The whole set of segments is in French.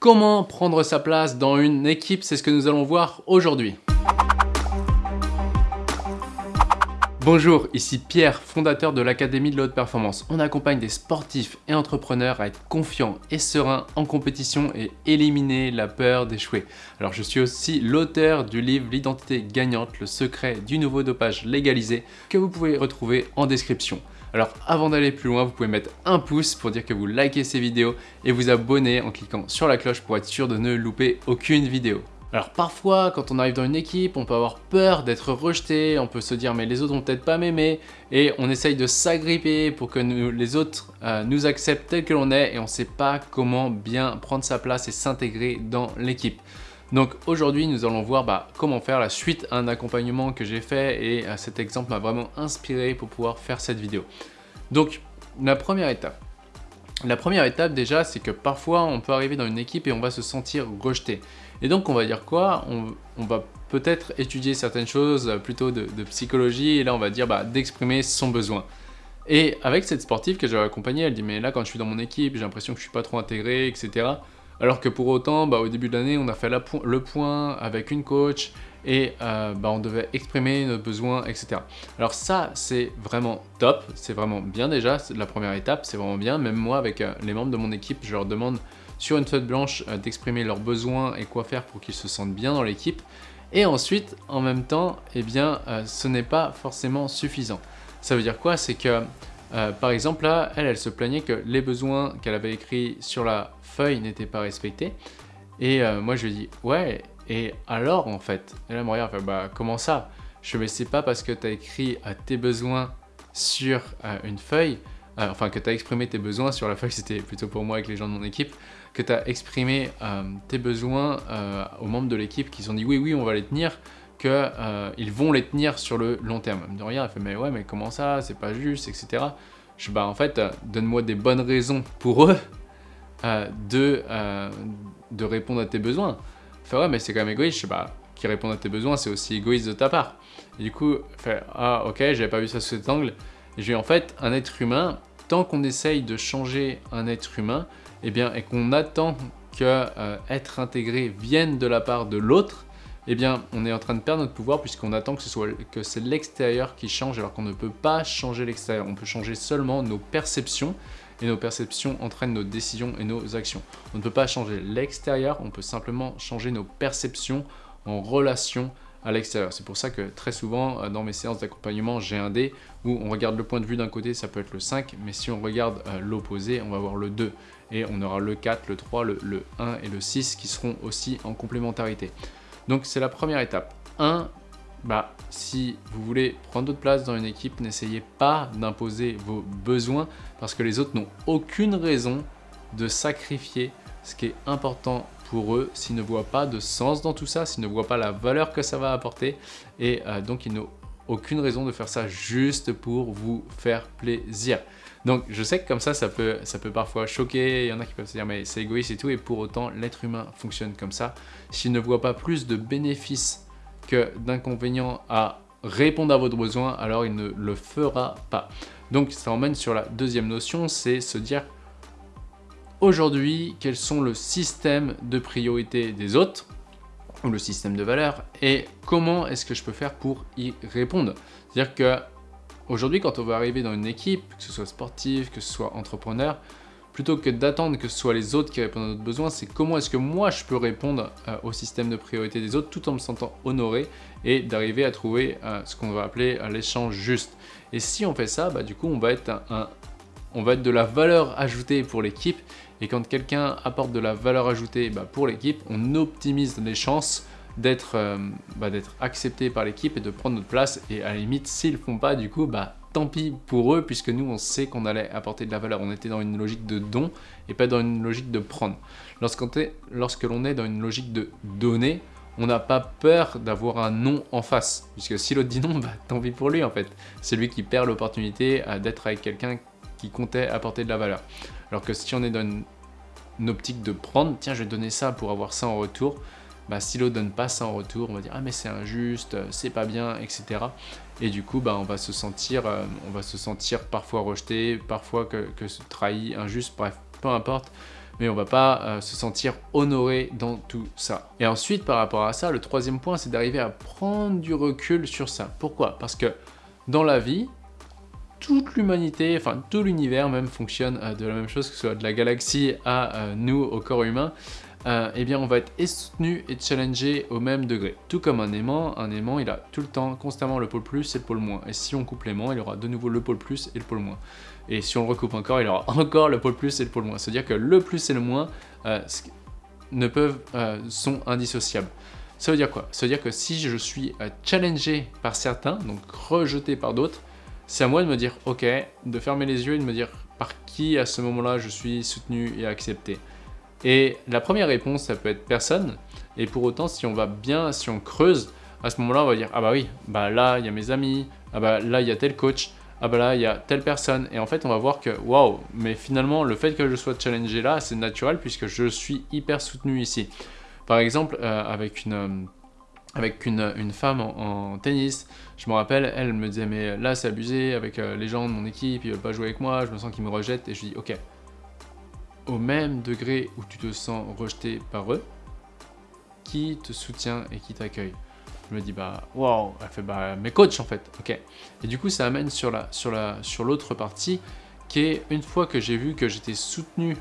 Comment prendre sa place dans une équipe C'est ce que nous allons voir aujourd'hui. Bonjour, ici Pierre, fondateur de l'Académie de la Haute Performance. On accompagne des sportifs et entrepreneurs à être confiants et sereins en compétition et éliminer la peur d'échouer. Alors je suis aussi l'auteur du livre L'identité gagnante, le secret du nouveau dopage légalisé que vous pouvez retrouver en description. Alors avant d'aller plus loin, vous pouvez mettre un pouce pour dire que vous likez ces vidéos et vous abonner en cliquant sur la cloche pour être sûr de ne louper aucune vidéo. Alors parfois, quand on arrive dans une équipe, on peut avoir peur d'être rejeté, on peut se dire mais les autres vont peut-être pas m'aimer et on essaye de s'agripper pour que les autres euh, nous acceptent tel que l'on est et on ne sait pas comment bien prendre sa place et s'intégrer dans l'équipe. Donc aujourd'hui, nous allons voir bah, comment faire la suite à un accompagnement que j'ai fait et euh, cet exemple m'a vraiment inspiré pour pouvoir faire cette vidéo. Donc la première étape. La première étape déjà, c'est que parfois on peut arriver dans une équipe et on va se sentir rejeté. Et donc on va dire quoi? On, va peut-être étudier certaines choses euh, plutôt de, psychologie et là on va dire bah, d'exprimer son besoin. Et avec cette sportive que j'avais accompagnée, elle dit mais là quand je suis dans mon équipe, j'ai l'impression que je suis pas trop intégré, etc. Alors que pour autant, bah, au début de l'année, on a fait le point avec une coach et euh, bah, on devait exprimer nos besoins, etc. Alors ça, c'est vraiment top, c'est vraiment bien déjà, c'est la première étape, c'est vraiment bien. Même moi, avec euh, les membres de mon équipe, je leur demande sur une feuille blanche euh, d'exprimer leurs besoins et quoi faire pour qu'ils se sentent bien dans l'équipe. Et ensuite, en même temps, eh bien, ce n'est pas forcément suffisant. Ça veut dire quoi? C'est que euh, par exemple, là, elle, elle se plaignait que les besoins qu'elle avait écrits sur la feuille n'étaient pas respectés. Et euh, moi, je lui ai dit, ouais, et alors, en fait? Elle me regarde, bah, comment ça? Je me c'est pas parce que tu as écrit euh, tes besoins sur une feuille, enfin, que tu as exprimé tes besoins sur la feuille, c'était plutôt pour moi avec les gens de mon équipe, que tu as exprimé tes besoins aux membres de l'équipe qui ont dit, oui, oui, on va les tenir, qu'ils euh, vont les tenir sur le long terme. Elle me dit rien, elle fait mais ouais mais comment ça, c'est pas juste, etc. Je bah en fait, euh, donne-moi des bonnes raisons pour eux euh, de, de répondre à tes besoins. Elle fait ouais mais c'est quand même égoïste, je sais bah qui répondent à tes besoins c'est aussi égoïste de ta part. Du coup, fait ah ok j'avais pas vu ça sous cet angle. Et dis en fait un être humain, tant qu'on essaye de changer un être humain, eh bien et qu'on attend que être intégré vienne de la part de l'autre, eh bien, on est en train de perdre notre pouvoir puisqu'on attend que c'est l'extérieur qui change alors qu'on ne peut pas changer l'extérieur. On peut changer seulement nos perceptions et nos perceptions entraînent nos décisions et nos actions. On ne peut pas changer l'extérieur, on peut simplement changer nos perceptions en relation à l'extérieur. C'est pour ça que très souvent, euh, dans mes séances d'accompagnement, j'ai un dé où on regarde le point de vue d'un côté, ça peut être le 5, mais si on regarde euh, l'opposé, on va voir le 2. Et on aura le 4, le 3, le, le 1 et le 6 qui seront aussi en complémentarité. Donc c'est la première étape. 1. Bah, si vous voulez prendre votre place dans une équipe, n'essayez pas d'imposer vos besoins parce que les autres n'ont aucune raison de sacrifier ce qui est important pour eux s'ils ne voient pas de sens dans tout ça, s'ils ne voient pas la valeur que ça va apporter et euh, donc ils n'ont aucune raison de faire ça juste pour vous faire plaisir. Donc je sais que comme ça, ça peut, ça peut parfois choquer, il y en a qui peuvent se dire mais c'est égoïste et tout, et pour autant l'être humain fonctionne comme ça. S'il ne voit pas plus de bénéfices que d'inconvénients à répondre à votre besoin, alors il ne le fera pas. Donc ça emmène sur la deuxième notion, c'est se dire aujourd'hui quels sont le système de priorité des autres ou le système de valeur et comment est-ce que je peux faire pour y répondre? C'est-à-dire que Aujourd'hui, quand on va arriver dans une équipe, que ce soit sportif, que ce soit entrepreneur, plutôt que d'attendre que ce soit les autres qui répondent à notre besoin, c'est comment est-ce que moi je peux répondre euh, au système de priorité des autres tout en me sentant honoré et d'arriver à trouver euh, ce qu'on va appeler euh, l'échange juste. Et si on fait ça, bah, du coup on va, être un, on va être de la valeur ajoutée pour l'équipe et quand quelqu'un apporte de la valeur ajoutée bah, pour l'équipe, on optimise les chances euh, bah, d'être accepté par l'équipe et de prendre notre place. Et à la limite, s'ils le font pas, du coup, bah tant pis pour eux, puisque nous, on sait qu'on allait apporter de la valeur. On était dans une logique de don et pas dans une logique de prendre. Lorsque l'on est dans une logique de donner, on n'a pas peur d'avoir un non en face. Puisque si l'autre dit non, bah, tant pis pour lui en fait. C'est lui qui perd l'opportunité euh, d'être avec quelqu'un qui comptait apporter de la valeur. Alors que si on est dans une optique de prendre, tiens, je vais donner ça pour avoir ça en retour, bah, si l'autre donne pas ça en retour, on va dire ah mais c'est injuste, euh, c'est pas bien, etc. Et du coup, bah, on va se sentir, euh, on va se sentir parfois rejeté, parfois que, trahi, injuste, bref, peu importe. mais on va pas euh, se sentir honoré dans tout ça. Et ensuite, par rapport à ça, le troisième point, c'est d'arriver à prendre du recul sur ça. Pourquoi? Parce que dans la vie, toute l'humanité, enfin tout l'univers même fonctionne de la même chose, que ce soit de la galaxie à nous, au corps humain, euh, eh bien on va être soutenu et challengé au même degré. Tout comme un aimant, un aimant il a tout le temps, constamment le pôle plus et le pôle moins. Et si on coupe l'aimant, il aura de nouveau le pôle plus et le pôle moins. Et si on le recoupe encore, il aura encore le pôle plus et le pôle moins. C'est-à-dire que le plus et le moins ne peuvent, sont indissociables. Ça veut dire quoi? Ça veut dire que si je suis challengé par certains, donc rejeté par d'autres, c'est à moi de me dire, ok, de fermer les yeux et de me dire par qui à ce moment-là je suis soutenu et accepté? Et la première réponse, ça peut être personne. Et pour autant, si on va bien, si on creuse, à ce moment-là, on va dire, ah bah oui, bah là, il y a mes amis, ah bah là, il y a tel coach, ah bah là, il y a telle personne. Et en fait, on va voir que, waouh, mais finalement, le fait que je sois challengé là, c'est naturel puisque je suis hyper soutenu ici. Par exemple, euh, avec une... Euh, avec une, une femme en, tennis. Je me rappelle, elle me disait mais là c'est abusé avec euh, les gens de mon équipe, ils veulent pas jouer avec moi, je me sens qu'ils me rejettent et je dis ok, au même degré où tu te sens rejeté par eux, qui te soutient et qui t'accueille Je me dis bah wow, elle fait bah mes coachs en fait, ok. Et du coup ça amène sur la sur la sur l'autre partie qui est une fois que j'ai vu que j'étais soutenu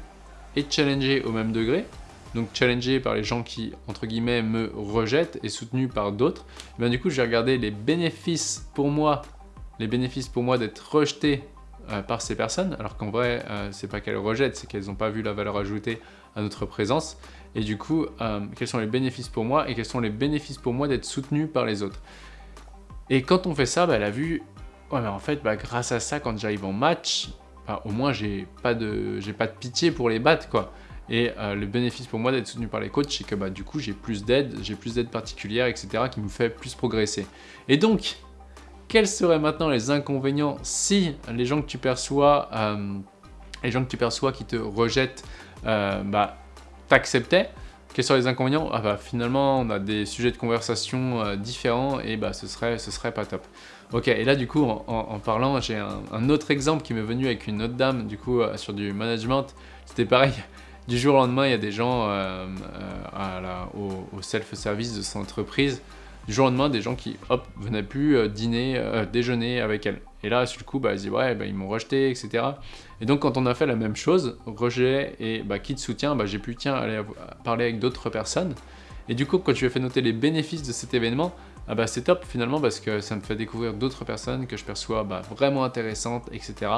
et challengé au même degré, donc challengé par les gens qui, entre guillemets, me rejettent et soutenu par d'autres, eh bien du coup, j'ai regardé les bénéfices pour moi, les bénéfices pour moi d'être rejeté euh, par ces personnes, alors qu'en vrai, euh, c'est pas qu'elles rejettent, c'est qu'elles n'ont pas vu la valeur ajoutée à notre présence. Et du coup, euh, quels sont les bénéfices pour moi et quels sont les bénéfices pour moi d'être soutenu par les autres? Et quand on fait ça, bah, elle a vu, ouais, mais en fait, bah, grâce à ça, quand j'arrive en match, bah, au moins, j'ai pas, de, pas de pitié pour les battre, quoi. Et le bénéfice pour moi d'être soutenu par les coachs, c'est que bah, du coup, j'ai plus d'aide, j'ai plus d'aide particulière, etc., qui me fait plus progresser. Et donc, quels seraient maintenant les inconvénients si les gens que tu perçois, euh, les gens que tu perçois qui te rejettent, euh, bah, t'acceptaient quels seraient les inconvénients? Ah bah finalement on a des sujets de conversation différents et bah ce serait, ce serait pas top. Ok, et là du coup en, parlant, j'ai un, autre exemple qui m'est venu avec une autre dame du coup sur du management. C'était pareil, du jour au lendemain, il y a des gens euh, euh, au, self-service de son entreprise. Du jour au lendemain, des gens qui, hop, venaient plus euh, dîner, déjeuner avec elle. Et là, sur le coup, bah, elle dit, ouais, bah, ils m'ont rejeté, etc. Et donc, quand on a fait la même chose, rejet et bah, qui te soutient, bah, j'ai pu, tiens, aller parler avec d'autres personnes. Et du coup, quand tu as fait noter les bénéfices de cet événement, ah bah, c'est top finalement parce que ça me fait découvrir d'autres personnes que je perçois bah, vraiment intéressantes, etc.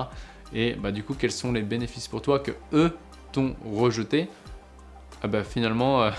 Et bah, du coup, quels sont les bénéfices pour toi que eux t'ont rejeté, ah bah finalement, euh,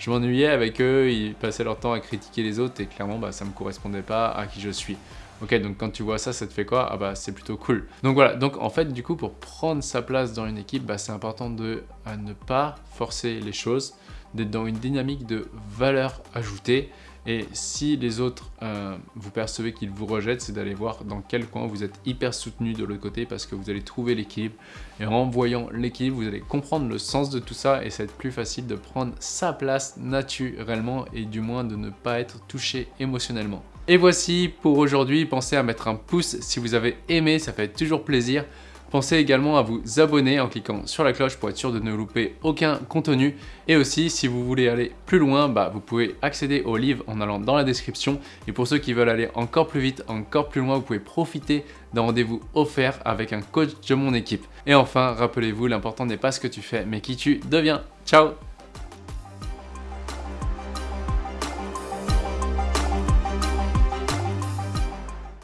je m'ennuyais avec eux, ils passaient leur temps à critiquer les autres et clairement, bah, ça me correspondait pas à qui je suis. Ok, donc quand tu vois ça, ça te fait quoi? Ah bah c'est plutôt cool. Donc voilà, donc en fait, du coup, pour prendre sa place dans une équipe, bah, c'est important de ne pas forcer les choses, d'être dans une dynamique de valeur ajoutée et si les autres, euh, vous percevez qu'ils vous rejettent, c'est d'aller voir dans quel coin vous êtes hyper soutenu de l'autre côté parce que vous allez trouver l'équilibre. Et en voyant l'équilibre, vous allez comprendre le sens de tout ça et ça va être plus facile de prendre sa place naturellement et du moins de ne pas être touché émotionnellement. Et voici pour aujourd'hui, pensez à mettre un pouce si vous avez aimé, ça fait toujours plaisir. Pensez également à vous abonner en cliquant sur la cloche pour être sûr de ne louper aucun contenu. Et aussi, si vous voulez aller plus loin, bah, vous pouvez accéder au livre en allant dans la description. Et pour ceux qui veulent aller encore plus vite, encore plus loin, vous pouvez profiter d'un rendez-vous offert avec un coach de mon équipe. Et enfin, rappelez-vous, l'important n'est pas ce que tu fais, mais qui tu deviens. Ciao